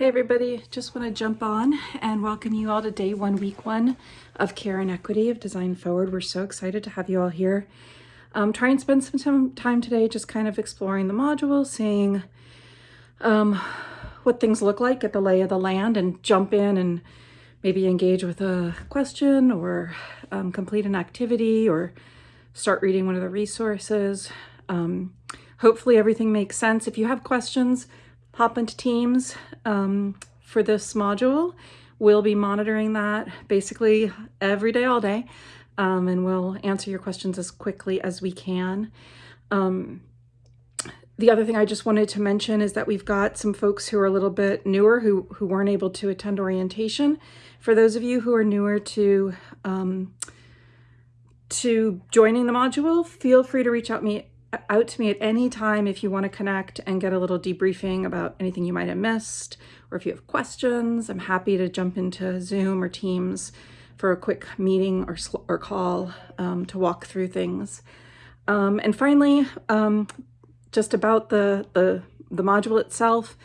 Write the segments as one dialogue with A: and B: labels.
A: Hey everybody, just want to jump on and welcome you all to day one, week one of Care and Equity of Design Forward. We're so excited to have you all here. Um, try and spend some time today just kind of exploring the module, seeing um, what things look like at the lay of the land and jump in and maybe engage with a question or um, complete an activity or start reading one of the resources. Um, hopefully everything makes sense. If you have questions, into Teams um, for this module. We'll be monitoring that basically every day, all day, um, and we'll answer your questions as quickly as we can. Um, the other thing I just wanted to mention is that we've got some folks who are a little bit newer who, who weren't able to attend orientation. For those of you who are newer to um, to joining the module, feel free to reach out me out to me at any time if you want to connect and get a little debriefing about anything you might have missed, or if you have questions, I'm happy to jump into Zoom or Teams for a quick meeting or, or call um, to walk through things. Um, and finally, um, just about the, the, the module itself,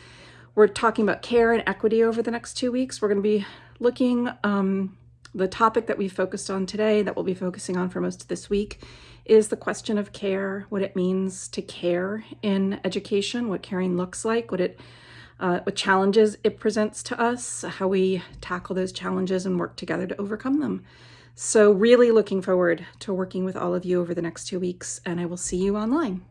A: we're talking about care and equity over the next two weeks. We're going to be looking, um, the topic that we focused on today, that we'll be focusing on for most of this week, is the question of care, what it means to care in education, what caring looks like, what it uh, what challenges it presents to us, how we tackle those challenges and work together to overcome them. So really looking forward to working with all of you over the next two weeks and I will see you online.